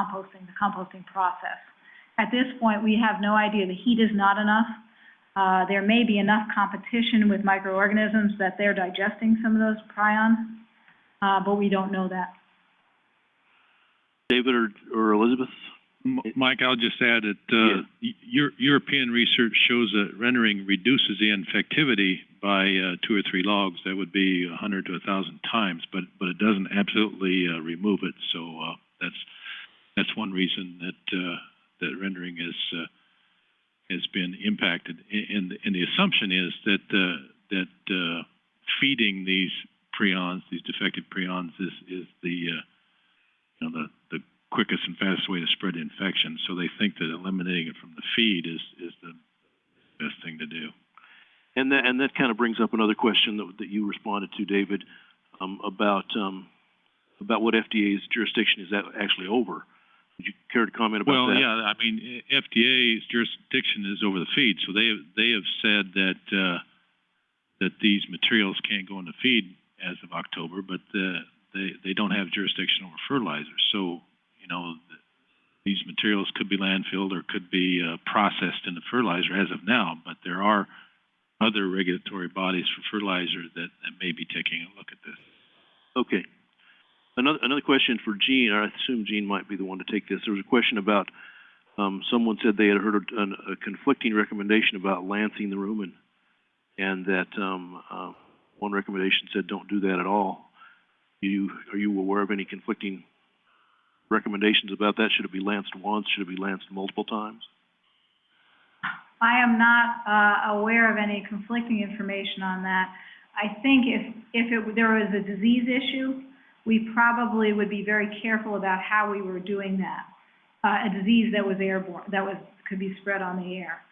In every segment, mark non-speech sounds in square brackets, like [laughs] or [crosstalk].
composting, the composting process. At this point, we have no idea. The heat is not enough. Uh, there may be enough competition with microorganisms that they're digesting some of those prions, uh, but we don't know that. David or, or Elizabeth? Mike, I'll just add that, uh, y- Eu- European research shows that rendering reduces the infectivity by, uh, two or three logs. That would be a hundred to a thousand times, but, but it doesn't absolutely, uh, remove it. So, uh, that's, that's one reason that, uh, that rendering is, uh, has been impacted. And, and the assumption is that, uh, that, uh, feeding these prions, these defective prions is, is the, uh, you know, the, the quickest and fastest way to spread infection. So they think that eliminating it from the feed is, is the best thing to do. And that, and that kind of brings up another question that, that you responded to, David, um, about, um, about what FDA's jurisdiction is that actually over. Care to comment about Well, that? yeah, I mean, FDA's jurisdiction is over the feed, so they, have they have said that, uh, that these materials can't go in the feed as of October, but, uh, they, they don't have jurisdiction over fertilizers. So, you know, th- these materials could be landfilled or could be, uh, processed into fertilizer as of now, but there are other regulatory bodies for fertilizer that, that may be taking a look at this. Okay. Another, another question for Gene, I assume Gene might be the one to take this. There was a question about, um, someone said they had heard a, a conflicting recommendation about lancing the rumen, and that, um, uh, one recommendation said don't do that at all. You, are you aware of any conflicting recommendations about that? Should it be lanced once? Should it be lanced multiple times? I am not, uh, aware of any conflicting information on that. I think if, if it, there was a disease issue, we probably would be very careful about how we were doing that. Uh, a disease that was airborne, that was, could be spread on the air.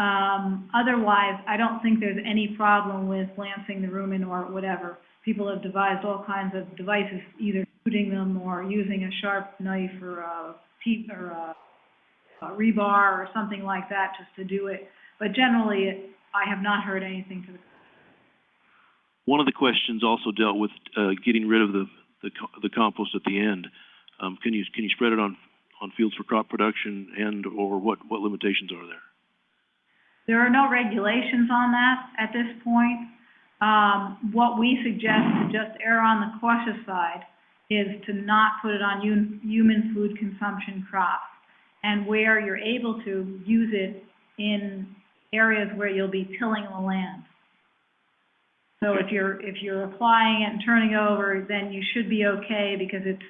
Um, otherwise, I don't think there's any problem with lancing the rumen or whatever. People have devised all kinds of devices, either shooting them or using a sharp knife or a teeth or a uh, rebar or something like that just to do it. But generally, it- I have not heard anything to the, One of the questions also dealt with, uh, getting rid of the, the, the compost at the end. Um, can you, can you spread it on, on fields for crop production and, or what, what limitations are there? there are no regulations on that at this point. Um, what we suggest to just err on the cautious side is to not put it on hum- human food consumption crops. And where you're able to, use it in areas where you'll be tilling the land. So if you're, if you're applying it and turning over, then you should be okay because it's,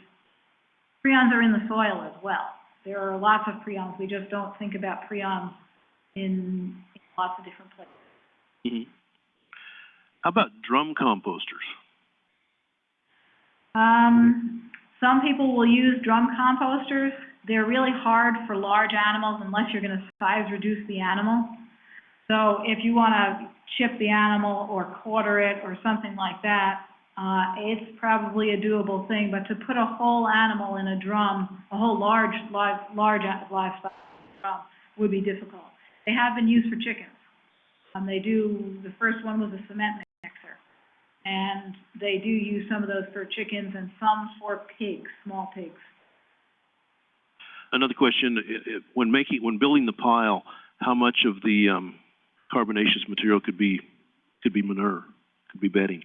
prions are in the soil as well. There are lots of prions, we just don't think about prions in in lots of different places. Mhm. How about drum composters? Um, some people will use drum composters. They're really hard for large animals unless you're gonna size reduce the animal. So if you wanna chip the animal or quarter it or something like that, uh, it's probably a doable thing, but to put a whole animal in a drum, a whole large, large a- livestock drum would be difficult. They have been used for chickens. Um, they do, the first one was a cement mixer. And they do use some of those for chickens and some for pigs, small pigs. Another question, when making, when building the pile, how much of the, um, carbonaceous material could be, could be manure, could be bedding?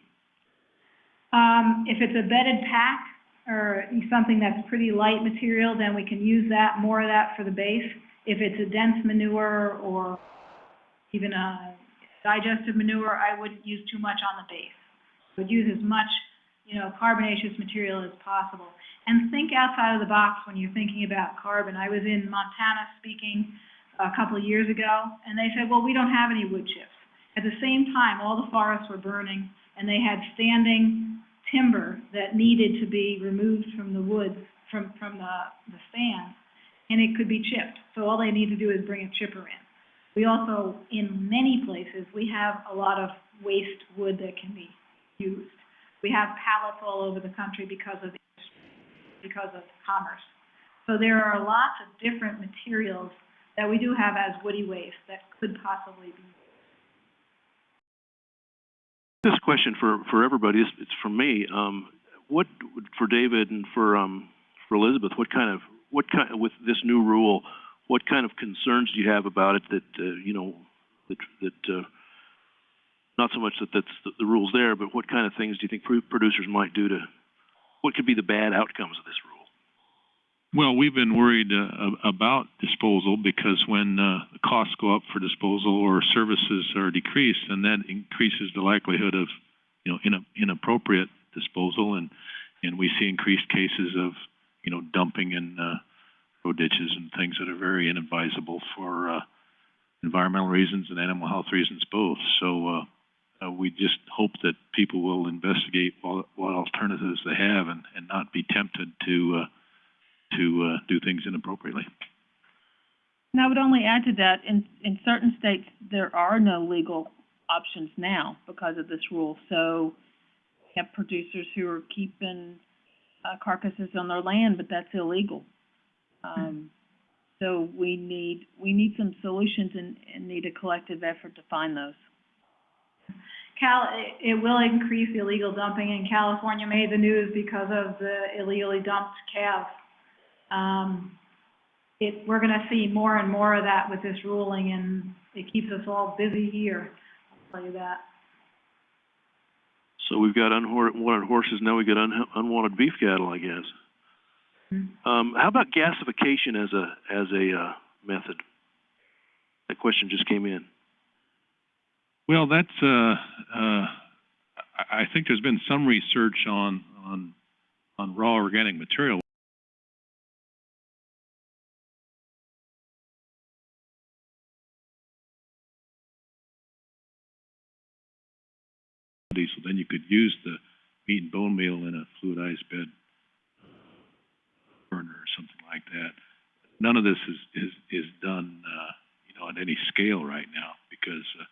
Um, if it's a bedded pack or something that's pretty light material, then we can use that, more of that for the base. If it's a dense manure or even a digestive manure, I wouldn't use too much on the base. I Would use as much, you know, carbonaceous material as possible. And think outside of the box when you're thinking about carbon. I was in Montana speaking a couple of years ago, and they said, well, we don't have any wood chips. At the same time, all the forests were burning, and they had standing timber that needed to be removed from the woods, from, from the, the stand, and it could be chipped. So all they need to do is bring a chipper in. We also, in many places, we have a lot of waste wood that can be used. We have pallets all over the country because of, because of commerce. So there are lots of different materials that we do have as woody waste that could possibly be This question for, for everybody, it's, it's from me, um, what, for David and for, um, for Elizabeth, what kind of what kind, with this new rule, what kind of concerns do you have about it that, uh, you know, that, that, uh, not so much that that's, the, the rule's there, but what kind of things do you think producers might do to, what could be the bad outcomes of this? Well, we've been worried uh, about disposal because when uh, costs go up for disposal or services are decreased, and that increases the likelihood of, you know, ina- inappropriate disposal, and and we see increased cases of, you know, dumping in uh, road ditches and things that are very inadvisable for uh, environmental reasons and animal health reasons both. So uh, uh, we just hope that people will investigate what, what alternatives they have and, and not be tempted to to uh, do things inappropriately. And I would only add to that, in, in certain states, there are no legal options now because of this rule. So we have producers who are keeping uh, carcasses on their land, but that's illegal. Um, so we need, we need some solutions and, and need a collective effort to find those. Cal, it, it will increase illegal dumping, and California made the news because of the illegally dumped calves. Um, it, we're gonna see more and more of that with this ruling, and it keeps us all busy here, I'll tell you that. So we've got unwanted horses, now we got un- unwanted beef cattle, I guess. Hmm. Um, how about gasification as a, as a, uh, method? That question just came in. Well, that's uh, uh, I, I think there's been some research on on on raw organic material. You could use the meat and bone meal in a fluidized bed burner or something like that. None of this is is is done, uh, you know, at any scale right now because uh,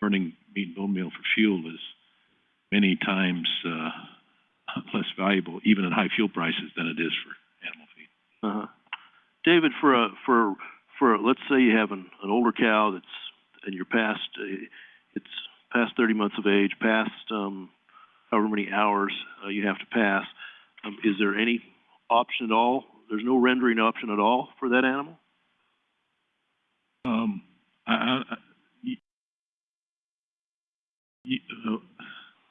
burning meat and bone meal for fuel is many times uh, [laughs] less valuable, even at high fuel prices, than it is for animal feed. Uh-huh. David, for a, for, for, let's say you have an, an older cow that's, and you're past, uh, it's past thirty months of age, past, um, however many hours, uh, you have to pass, um, is there any option at all? There's no rendering option at all for that animal? Um, I, I, I- y- y- uh,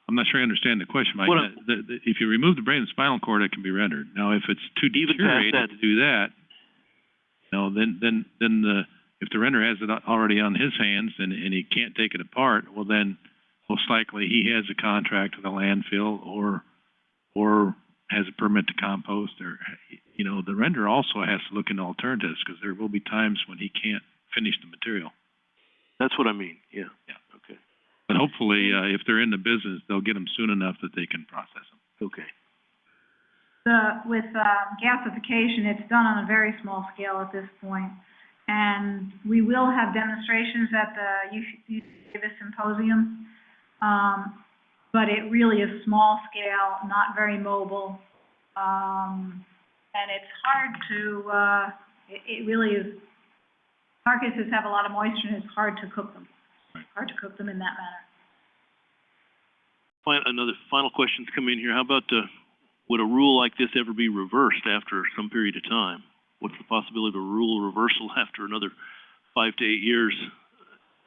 I'm not sure I understand the question, Mike. The, the, if you remove the brain and spinal cord, it can be rendered. Now, if it's too deteriorated to do that, no, then, then, then the, if the renderer has it already on his hands and, and he can't take it apart, well then, most likely he has a contract with a landfill or, or has a permit to compost or, you know, the renderer also has to look into alternatives because there will be times when he can't finish the material. That's what I mean, yeah. Yeah. Okay, But hopefully, uh, if they're in the business, they'll get them soon enough that they can process them. okay. The, with, uh, gasification, it's done on a very small scale at this point. And we will have demonstrations at the UC Davis Symposium. Um, but it really is small scale, not very mobile. Um, and it's hard to, uh, it, it really is, carcasses have a lot of moisture and it's hard to cook them. Right. Hard to cook them in that manner. Fin- another final question's come in here. How about, uh, would a rule like this ever be reversed after some period of time? What's the possibility of a rule reversal [laughs] after another five to eight years?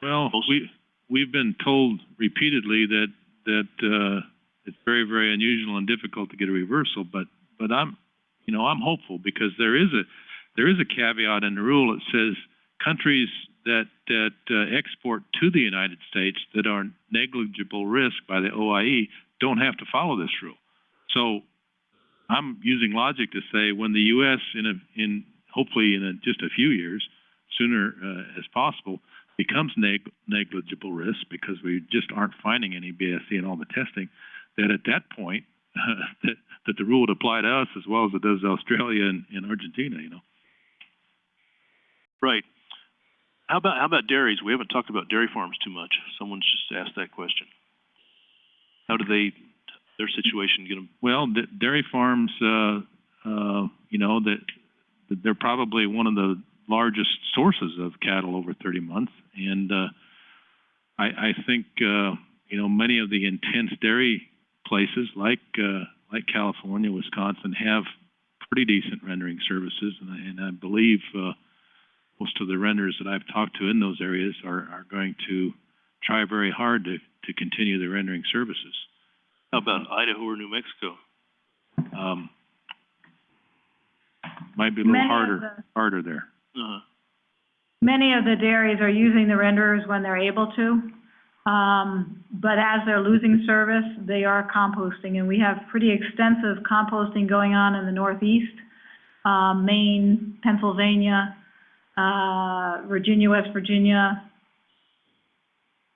Well, Most- we, we've been told repeatedly that, that, uh, it's very, very unusual and difficult to get a reversal, but, but I'm, you know, I'm hopeful because there is a, there is a caveat in the rule that says countries that, that, uh, export to the United States that are negligible risk by the OIE don't have to follow this rule. So I'm using logic to say when the U.S. in a, in, hopefully in a, just a few years, sooner, uh, as possible, becomes neg- negligible risk because we just aren't finding any BSE in all the testing, that at that point, [laughs] that, that the rule would apply to us as well as it does Australia and, and Argentina, you know? Right. How about, how about dairies? We haven't talked about dairy farms too much. Someone's just asked that question. How do they, their situation, get them, Well, d- dairy farms, uh, uh, you know, that, that they're probably one of the largest sources of cattle over thirty months. And, uh, I, I think, uh, you know, many of the intense dairy places like, uh, like California, Wisconsin have pretty decent rendering services, and I, and I believe, uh, most of the renderers that I've talked to in those areas are, are going to try very hard to, to continue the rendering services. How about Idaho or New Mexico? Um, might be a little Many harder, the- harder there. Uh-huh. Many of the dairies are using the renderers when they're able to. Um, but as they're losing service, they are composting, and we have pretty extensive composting going on in the Northeast, um, Maine, Pennsylvania, uh, Virginia, West Virginia,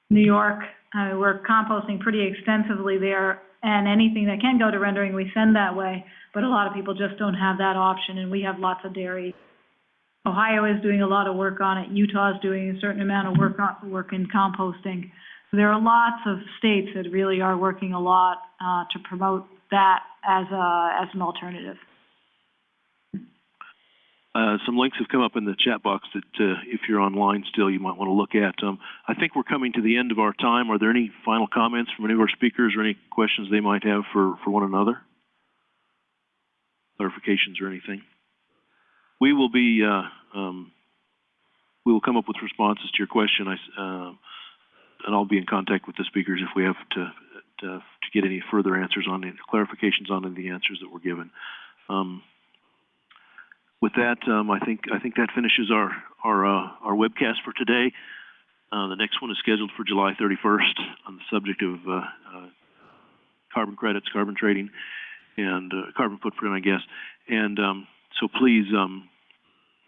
New York. Uh, we're composting pretty extensively there, and anything that can go to rendering, we send that way. But a lot of people just don't have that option, and we have lots of dairies Ohio is doing a lot of work on it, Utah is doing a certain amount of work on, work in composting. So There are lots of states that really are working a lot, uh, to promote that as a, as an alternative. Uh, some links have come up in the chat box that, uh, if you're online still, you might want to look at. Um, I think we're coming to the end of our time. Are there any final comments from any of our speakers or any questions they might have for, for one another? Clarifications or anything? We will be, uh, um, we will come up with responses to your question. I, um, and I'll be in contact with the speakers if we have to, to, to get any further answers on, clarifications on the answers that were given. Um, with that, um, I think, I think that finishes our, our, uh, our webcast for today. Uh, the next one is scheduled for July thirty-first on the subject of, uh, uh, carbon credits, carbon trading, and, uh, carbon footprint, I guess. And, um, so please, um,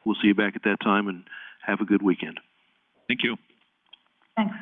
we'll see you back at that time and have a good weekend. Thank you. Thanks.